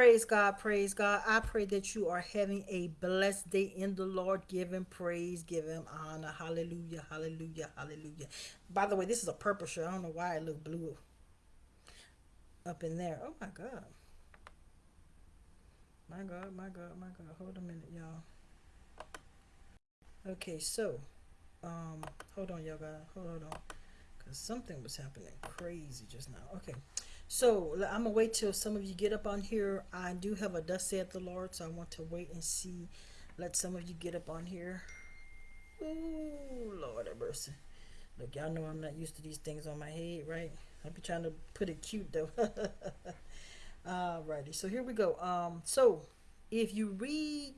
Praise God, praise God. I pray that you are having a blessed day in the Lord. Give him praise, give him honor. Hallelujah, hallelujah, hallelujah. By the way, this is a purple shirt. I don't know why it looked blue up in there. Oh my God. My God, my God, my God. Hold a minute, y'all. Okay, so, um, hold on, y'all. Guys. Hold on. Because something was happening crazy just now. Okay. So I'm gonna wait till some of you get up on here. I do have a dust saith the Lord, so I want to wait and see. Let some of you get up on here. Ooh, Lord have mercy. Look, y'all know I'm not used to these things on my head, right? I'll be trying to put it cute though. Alrighty, so here we go. Um, so if you read,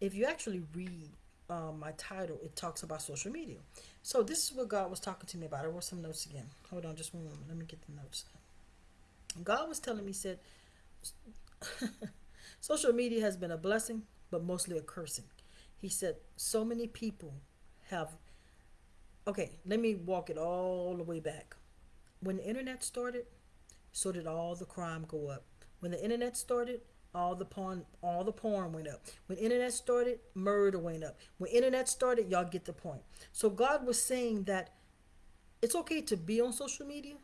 if you actually read um, my title, it talks about social media. So this is what God was talking to me about. I wrote some notes again. Hold on, just one moment. Let me get the notes. God was telling me, said, social media has been a blessing, but mostly a cursing. He said, so many people have. Okay, let me walk it all the way back. When the internet started, so did all the crime go up. When the internet started, all the porn all the porn went up when internet started murder went up when internet started y'all get the point so god was saying that it's okay to be on social media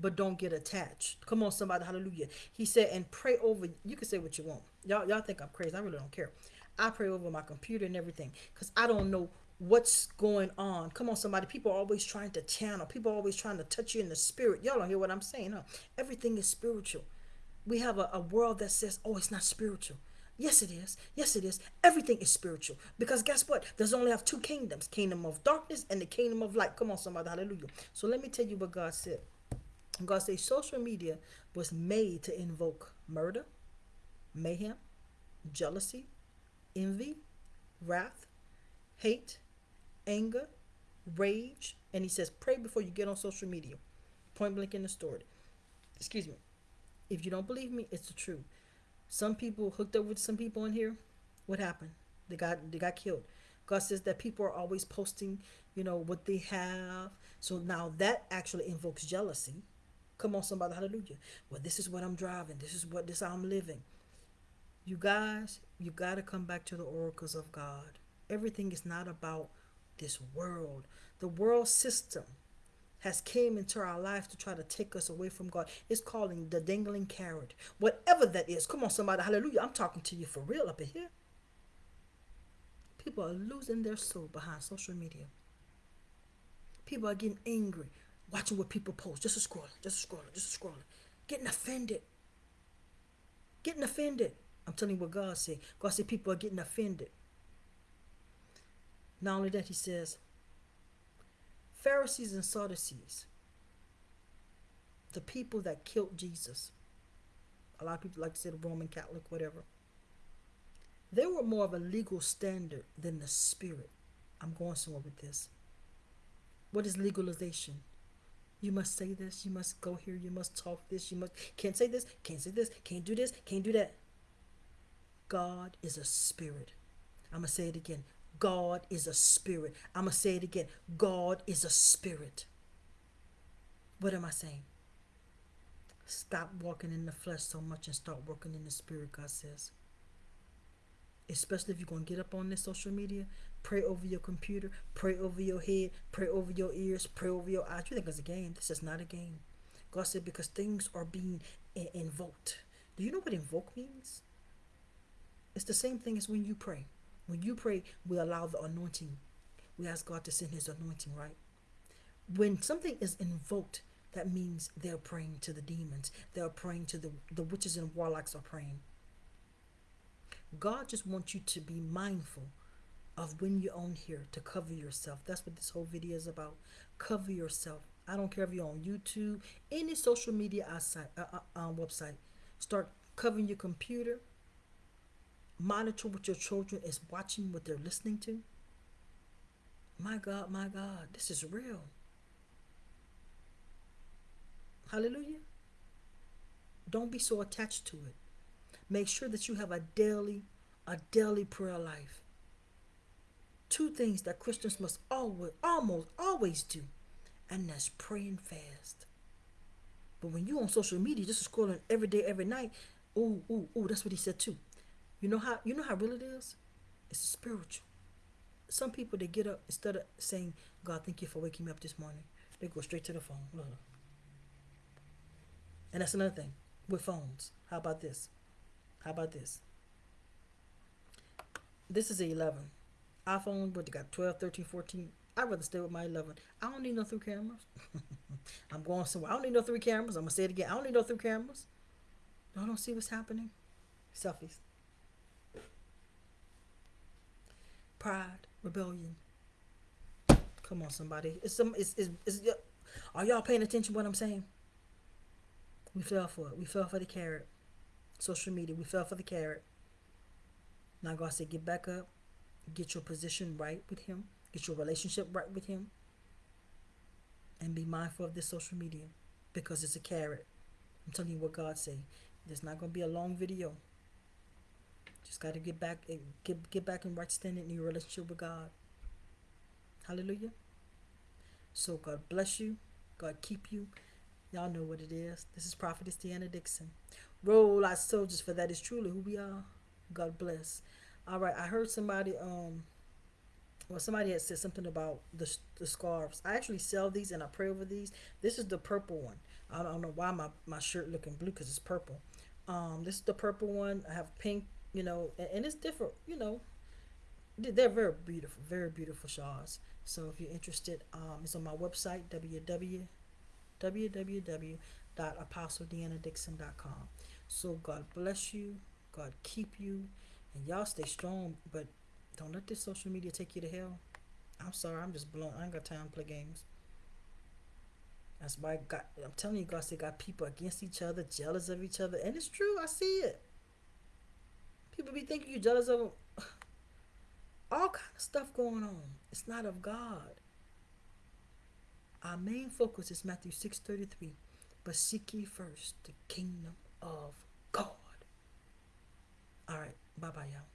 but don't get attached. Come on, somebody, hallelujah. He said, and pray over. You can say what you want. Y'all, y'all think I'm crazy. I really don't care. I pray over my computer and everything because I don't know what's going on. Come on, somebody. People are always trying to channel. People are always trying to touch you in the spirit. Y'all don't hear what I'm saying, huh? Everything is spiritual. We have a, a world that says, oh, it's not spiritual. Yes, it is. Yes, it is. Everything is spiritual. Because guess what? There's only have two kingdoms. Kingdom of darkness and the kingdom of light. Come on, somebody. Hallelujah. So let me tell you what God said. God says social media was made to invoke murder, mayhem, jealousy, envy, wrath, hate, anger, rage, and he says, pray before you get on social media. Point blank in the story. Excuse me. If you don't believe me, it's the truth. Some people hooked up with some people in here. What happened? They got they got killed. God says that people are always posting, you know, what they have. So now that actually invokes jealousy Come on, somebody, hallelujah. Well, this is what I'm driving. This is what this I'm living. You guys, you got to come back to the oracles of God. Everything is not about this world. The world system has came into our life to try to take us away from God. It's calling the dangling carrot. Whatever that is. Come on, somebody, hallelujah. I'm talking to you for real up in here. People are losing their soul behind social media. People are getting angry watching what people post, just a scrolling, just a scrolling, just a scrolling, getting offended. Getting offended. I'm telling you what God said. God said people are getting offended. Not only that, he says, Pharisees and Sadducees, the people that killed Jesus, a lot of people like to say the Roman Catholic, whatever, they were more of a legal standard than the spirit. I'm going somewhere with this. What is legalization? You must say this. You must go here. You must talk this. You must can't say this. Can't say this. Can't do this. Can't do that. God is a spirit. I'm gonna say it again. God is a spirit. I'm gonna say it again. God is a spirit. What am I saying? Stop walking in the flesh so much and start working in the spirit, God says. Especially if you're going to get up on this social media, Pray over your computer. Pray over your head. Pray over your ears. Pray over your eyes. You think it's a game? This is not a game. God said because things are being invoked. Do you know what invoke means? It's the same thing as when you pray. When you pray, we allow the anointing. We ask God to send His anointing, right? When something is invoked, that means they're praying to the demons. They're praying to the, the witches and warlocks are praying. God just wants you to be mindful of when you're on here to cover yourself. That's what this whole video is about. Cover yourself. I don't care if you're on YouTube, any social media outside, uh, uh, uh, website. Start covering your computer. Monitor what your children is watching, what they're listening to. My God, my God, this is real. Hallelujah. Don't be so attached to it. Make sure that you have a daily, a daily prayer life two things that Christians must always, almost always do, and that's pray and fast. But when you're on social media, just scrolling every day, every night, Ooh, ooh, ooh, that's what he said too. You know how you know how real it is? It's spiritual. Some people they get up instead of saying, God, thank you for waking me up this morning, they go straight to the phone. And that's another thing with phones. How about this? How about this? This is a 11. iPhone, but they got 12, 13, 14. I'd rather stay with my 11. I don't need no three cameras. I'm going somewhere. I don't need no three cameras. I'm going to say it again. I don't need no three cameras. I don't see what's happening. Selfies. Pride, rebellion. Come on, somebody. It's some. It's, it's, it's, are y'all paying attention to what I'm saying? We fell for it. We fell for the carrot. Social media. We fell for the carrot. Now God said, get back up, get your position right with Him, get your relationship right with Him, and be mindful of this social media because it's a carrot. I'm telling you what God say. There's not gonna be a long video. Just got to get back, eh, get get back in right standing in your relationship with God. Hallelujah. So God bless you. God keep you. Y'all know what it is. This is Prophetess Deanna Dixon. Roll our soldiers, for that is truly who we are. God bless. All right, I heard somebody um well somebody had said something about the the scarves. I actually sell these and I pray over these. This is the purple one. I don't know why my my shirt looking blue cuz it's purple. Um this is the purple one. I have pink, you know, and, and it's different, you know. They're very beautiful, very beautiful shawls. So if you're interested, um, it's on my website www www.apostledeannadixon.com. So God bless you, God keep you, and y'all stay strong, but don't let this social media take you to hell. I'm sorry, I'm just blown. I ain't got time to play games. That's why I got, I'm telling you, God said got people against each other, jealous of each other, and it's true. I see it. People be thinking you jealous of them. All kind of stuff going on. It's not of God. Our main focus is Matthew six thirty three. But seek ye first the kingdom of God. All right. Bye bye, y'all.